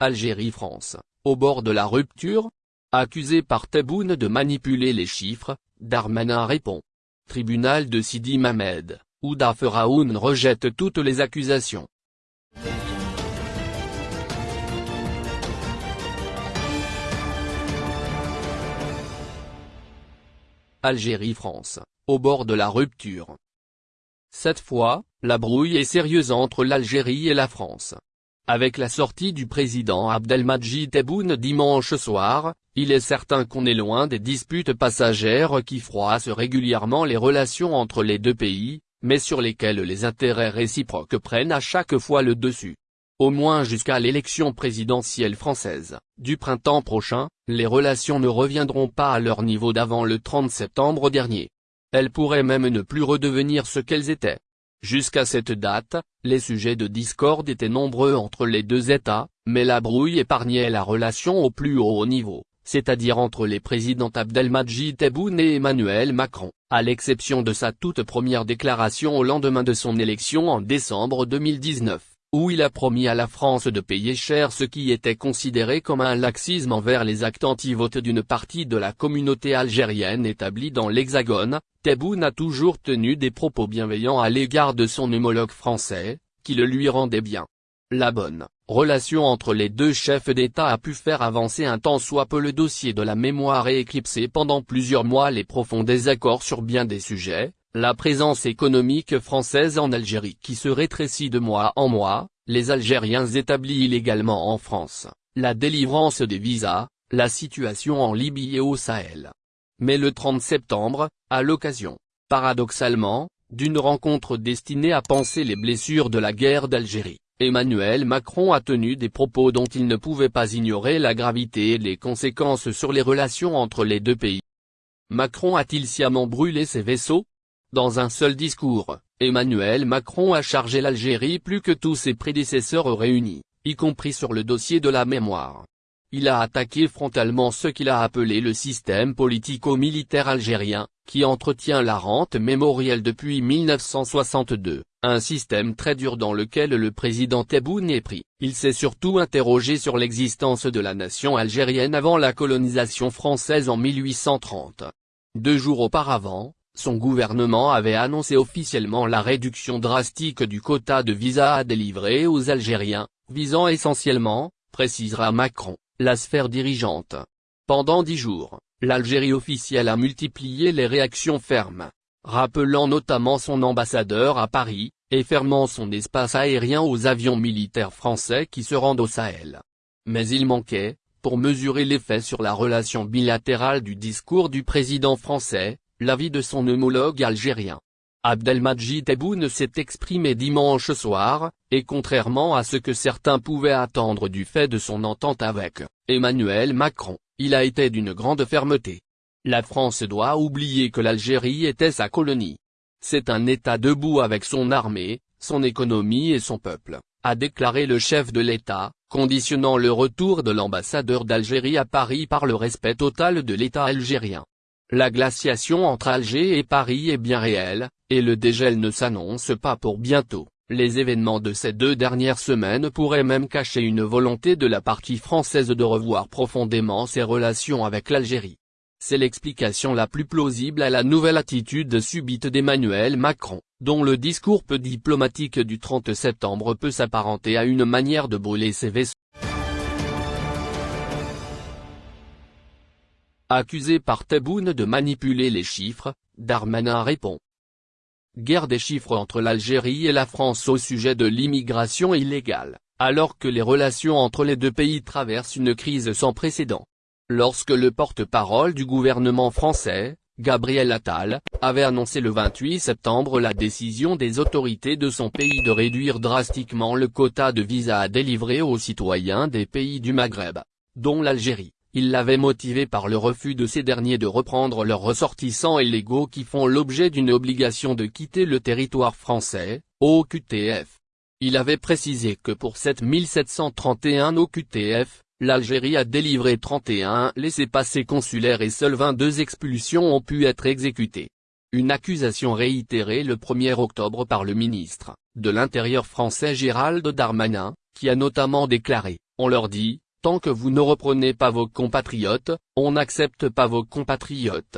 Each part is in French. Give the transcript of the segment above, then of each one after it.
Algérie-France, au bord de la rupture Accusé par Tebboune de manipuler les chiffres, Darmanin répond. Tribunal de Sidi Mamed, Ouda Feraoun rejette toutes les accusations. Algérie-France, au bord de la rupture. Cette fois, la brouille est sérieuse entre l'Algérie et la France. Avec la sortie du président Abdelmadjid Tebboune dimanche soir, il est certain qu'on est loin des disputes passagères qui froissent régulièrement les relations entre les deux pays, mais sur lesquelles les intérêts réciproques prennent à chaque fois le dessus. Au moins jusqu'à l'élection présidentielle française, du printemps prochain, les relations ne reviendront pas à leur niveau d'avant le 30 septembre dernier. Elles pourraient même ne plus redevenir ce qu'elles étaient. Jusqu'à cette date, les sujets de discorde étaient nombreux entre les deux États, mais la brouille épargnait la relation au plus haut niveau, c'est-à-dire entre les présidents Abdelmadjid Tebboune et Emmanuel Macron, à l'exception de sa toute première déclaration au lendemain de son élection en décembre 2019 où il a promis à la France de payer cher ce qui était considéré comme un laxisme envers les actes anti-vote d'une partie de la communauté algérienne établie dans l'Hexagone, Tebboune a toujours tenu des propos bienveillants à l'égard de son homologue français, qui le lui rendait bien. La bonne relation entre les deux chefs d'État a pu faire avancer un tant soit peu le dossier de la mémoire et éclipser pendant plusieurs mois les profonds désaccords sur bien des sujets, la présence économique française en Algérie qui se rétrécit de mois en mois, les Algériens établis illégalement en France, la délivrance des visas, la situation en Libye et au Sahel. Mais le 30 septembre, à l'occasion, paradoxalement, d'une rencontre destinée à penser les blessures de la guerre d'Algérie, Emmanuel Macron a tenu des propos dont il ne pouvait pas ignorer la gravité et les conséquences sur les relations entre les deux pays. Macron a-t-il sciemment brûlé ses vaisseaux? Dans un seul discours, Emmanuel Macron a chargé l'Algérie plus que tous ses prédécesseurs réunis, y compris sur le dossier de la mémoire. Il a attaqué frontalement ce qu'il a appelé le système politico-militaire algérien, qui entretient la rente mémorielle depuis 1962, un système très dur dans lequel le président Tebboune est pris. Il s'est surtout interrogé sur l'existence de la nation algérienne avant la colonisation française en 1830. Deux jours auparavant, son gouvernement avait annoncé officiellement la réduction drastique du quota de visas à délivrer aux Algériens, visant essentiellement, précisera Macron, la sphère dirigeante. Pendant dix jours, l'Algérie officielle a multiplié les réactions fermes, rappelant notamment son ambassadeur à Paris, et fermant son espace aérien aux avions militaires français qui se rendent au Sahel. Mais il manquait, pour mesurer l'effet sur la relation bilatérale du discours du président français, l'avis de son homologue algérien. Abdelmadjid Tebboune s'est exprimé dimanche soir, et contrairement à ce que certains pouvaient attendre du fait de son entente avec Emmanuel Macron, il a été d'une grande fermeté. La France doit oublier que l'Algérie était sa colonie. C'est un État debout avec son armée, son économie et son peuple, a déclaré le chef de l'État, conditionnant le retour de l'ambassadeur d'Algérie à Paris par le respect total de l'État algérien. La glaciation entre Alger et Paris est bien réelle, et le dégel ne s'annonce pas pour bientôt. Les événements de ces deux dernières semaines pourraient même cacher une volonté de la partie française de revoir profondément ses relations avec l'Algérie. C'est l'explication la plus plausible à la nouvelle attitude subite d'Emmanuel Macron, dont le discours peu diplomatique du 30 septembre peut s'apparenter à une manière de brûler ses vaisseaux. Accusé par Tebboune de manipuler les chiffres, Darmanin répond. Guerre des chiffres entre l'Algérie et la France au sujet de l'immigration illégale, alors que les relations entre les deux pays traversent une crise sans précédent. Lorsque le porte-parole du gouvernement français, Gabriel Attal, avait annoncé le 28 septembre la décision des autorités de son pays de réduire drastiquement le quota de visas à délivrer aux citoyens des pays du Maghreb, dont l'Algérie. Il l'avait motivé par le refus de ces derniers de reprendre leurs ressortissants illégaux qui font l'objet d'une obligation de quitter le territoire français, OQTF. Il avait précisé que pour 7731 OQTF, l'Algérie a délivré 31 laissez-passer consulaires et seules 22 expulsions ont pu être exécutées. Une accusation réitérée le 1er octobre par le ministre de l'Intérieur français Gérald Darmanin, qui a notamment déclaré On leur dit, tant que vous ne reprenez pas vos compatriotes, on n'accepte pas vos compatriotes.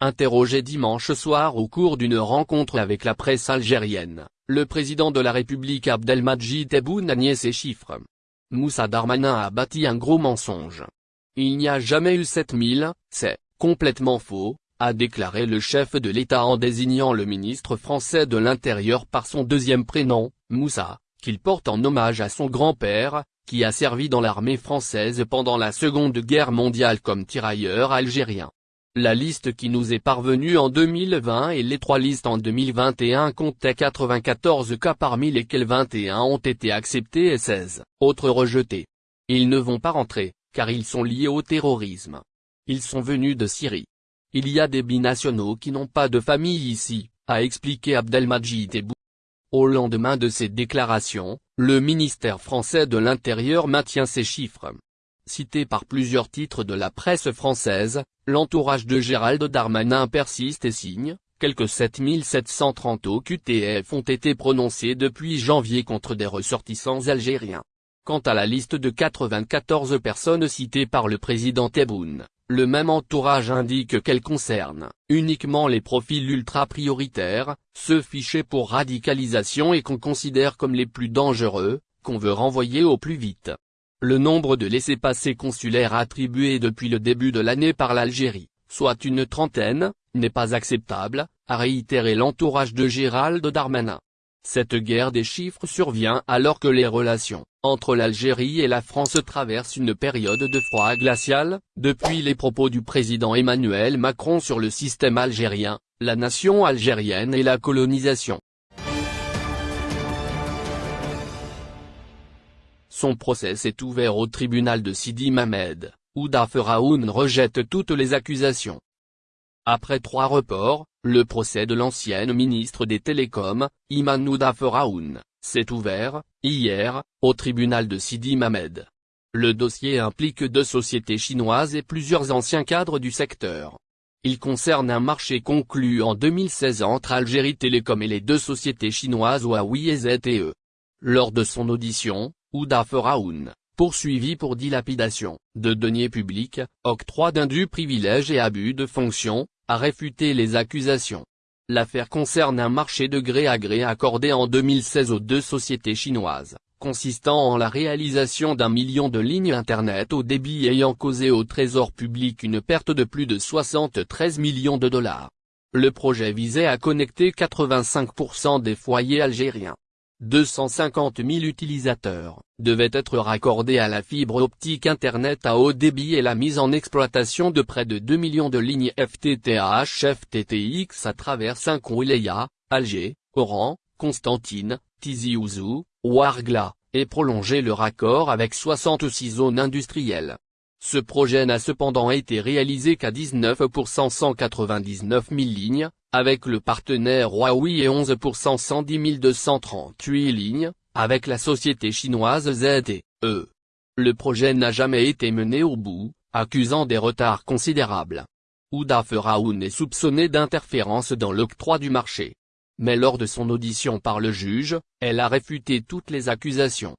Interrogé dimanche soir au cours d'une rencontre avec la presse algérienne, le président de la République Abdelmadjid Tebboune a nié ces chiffres. Moussa Darmanin a bâti un gros mensonge. Il n'y a jamais eu 7000, c'est complètement faux, a déclaré le chef de l'État en désignant le ministre français de l'Intérieur par son deuxième prénom, Moussa, qu'il porte en hommage à son grand-père, qui a servi dans l'armée française pendant la Seconde Guerre mondiale comme tirailleur algérien. La liste qui nous est parvenue en 2020 et les trois listes en 2021 comptaient 94 cas parmi lesquels 21 ont été acceptés et 16 autres rejetés. Ils ne vont pas rentrer, car ils sont liés au terrorisme. Ils sont venus de Syrie. Il y a des binationaux qui n'ont pas de famille ici, a expliqué Abdelmajid Tebboune. Au lendemain de ces déclarations, le ministère français de l'Intérieur maintient ces chiffres. Cité par plusieurs titres de la presse française, l'entourage de Gérald Darmanin persiste et signe, quelques 7730 OQTF ont été prononcés depuis janvier contre des ressortissants algériens. Quant à la liste de 94 personnes citées par le président Tebboune, le même entourage indique qu'elle concerne uniquement les profils ultra-prioritaires, ceux fichés pour radicalisation et qu'on considère comme les plus dangereux, qu'on veut renvoyer au plus vite. Le nombre de laissez-passer consulaires attribués depuis le début de l'année par l'Algérie, soit une trentaine, n'est pas acceptable, a réitéré l'entourage de Gérald Darmanin. Cette guerre des chiffres survient alors que les relations entre l'Algérie et la France traversent une période de froid glacial, depuis les propos du président Emmanuel Macron sur le système algérien, la nation algérienne et la colonisation. Son procès s'est ouvert au tribunal de Sidi Mamed, où Daferaoun rejette toutes les accusations. Après trois reports, le procès de l'ancienne ministre des Télécoms, Imanou Daferaoun, s'est ouvert, hier, au tribunal de Sidi Mamed. Le dossier implique deux sociétés chinoises et plusieurs anciens cadres du secteur. Il concerne un marché conclu en 2016 entre Algérie Télécom et les deux sociétés chinoises Huawei et ZTE. Lors de son audition, Ouda Feraoun, poursuivi pour dilapidation de deniers publics, octroi d'indus privilèges et abus de fonction, a réfuté les accusations. L'affaire concerne un marché de gré à gré accordé en 2016 aux deux sociétés chinoises, consistant en la réalisation d'un million de lignes Internet au débit ayant causé au trésor public une perte de plus de 73 millions de dollars. Le projet visait à connecter 85% des foyers algériens. 250 000 utilisateurs, devaient être raccordés à la fibre optique Internet à haut débit et la mise en exploitation de près de 2 millions de lignes FTTH-FTTX à travers 5 Wilaya, Alger, Oran, Constantine, Tizi Ouzou, Ouargla, et prolonger le raccord avec 66 zones industrielles. Ce projet n'a cependant été réalisé qu'à 19% 199 000 lignes, avec le partenaire Huawei et 11% 110 238 lignes, avec la société chinoise ZTE. Le projet n'a jamais été mené au bout, accusant des retards considérables. Ouda Feraoun est soupçonné d'interférence dans l'octroi du marché. Mais lors de son audition par le juge, elle a réfuté toutes les accusations.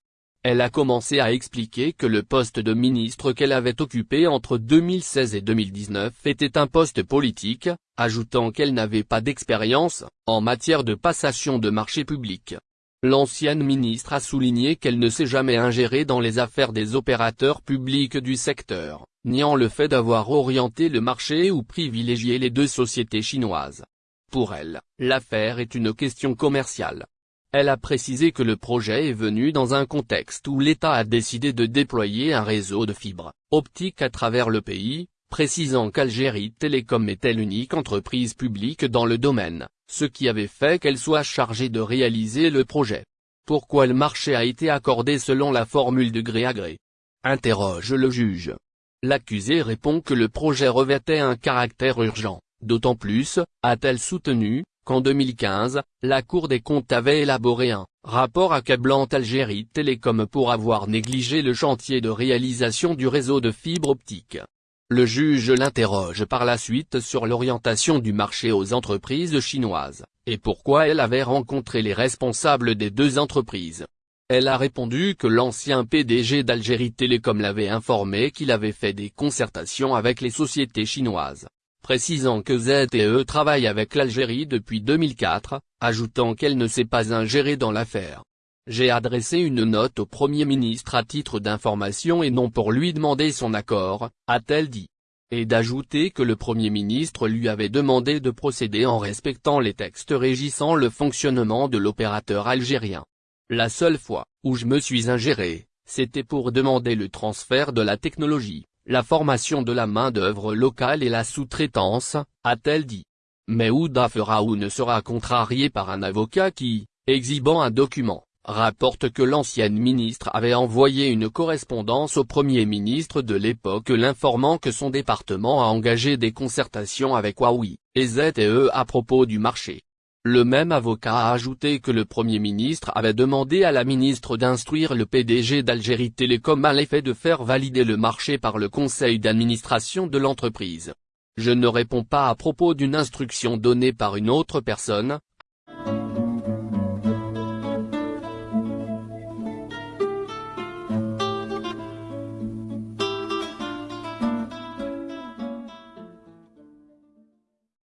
Elle a commencé à expliquer que le poste de ministre qu'elle avait occupé entre 2016 et 2019 était un poste politique, ajoutant qu'elle n'avait pas d'expérience, en matière de passation de marché public. L'ancienne ministre a souligné qu'elle ne s'est jamais ingérée dans les affaires des opérateurs publics du secteur, niant le fait d'avoir orienté le marché ou privilégié les deux sociétés chinoises. Pour elle, l'affaire est une question commerciale. Elle a précisé que le projet est venu dans un contexte où l'État a décidé de déployer un réseau de fibres optiques à travers le pays, précisant qu'Algérie Télécom était l'unique entreprise publique dans le domaine, ce qui avait fait qu'elle soit chargée de réaliser le projet. Pourquoi le marché a été accordé selon la formule de gré à gré? Interroge le juge. L'accusé répond que le projet revêtait un caractère urgent, d'autant plus, a-t-elle soutenu, qu'en 2015, la Cour des comptes avait élaboré un rapport accablant Algérie Télécom pour avoir négligé le chantier de réalisation du réseau de fibre optique. Le juge l'interroge par la suite sur l'orientation du marché aux entreprises chinoises, et pourquoi elle avait rencontré les responsables des deux entreprises. Elle a répondu que l'ancien PDG d'Algérie Télécom l'avait informé qu'il avait fait des concertations avec les sociétés chinoises, précisant que ZTE travaille avec l'Algérie depuis 2004, ajoutant qu'elle ne s'est pas ingérée dans l'affaire. J'ai adressé une note au Premier ministre à titre d'information et non pour lui demander son accord, a-t-elle dit. Et d'ajouter que le Premier ministre lui avait demandé de procéder en respectant les textes régissant le fonctionnement de l'opérateur algérien. La seule fois où je me suis ingéré, c'était pour demander le transfert de la technologie, la formation de la main-d'œuvre locale et la sous-traitance, a-t-elle dit. Mais Ouda fera ou ne sera contrarié par un avocat qui, exhibant un document, rapporte que l'ancienne ministre avait envoyé une correspondance au Premier ministre de l'époque l'informant que son département a engagé des concertations avec Huawei et ZTE à propos du marché. Le même avocat a ajouté que le Premier ministre avait demandé à la ministre d'instruire le PDG d'Algérie Télécom à l'effet de faire valider le marché par le conseil d'administration de l'entreprise. Je ne réponds pas à propos d'une instruction donnée par une autre personne,